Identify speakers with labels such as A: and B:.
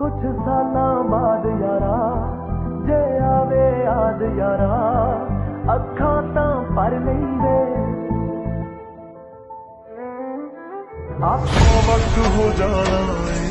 A: कुछ साल बाद यारा, जे आवे याद यारा, अखा तां पर लेंदे आखों वक्त हो जाना है।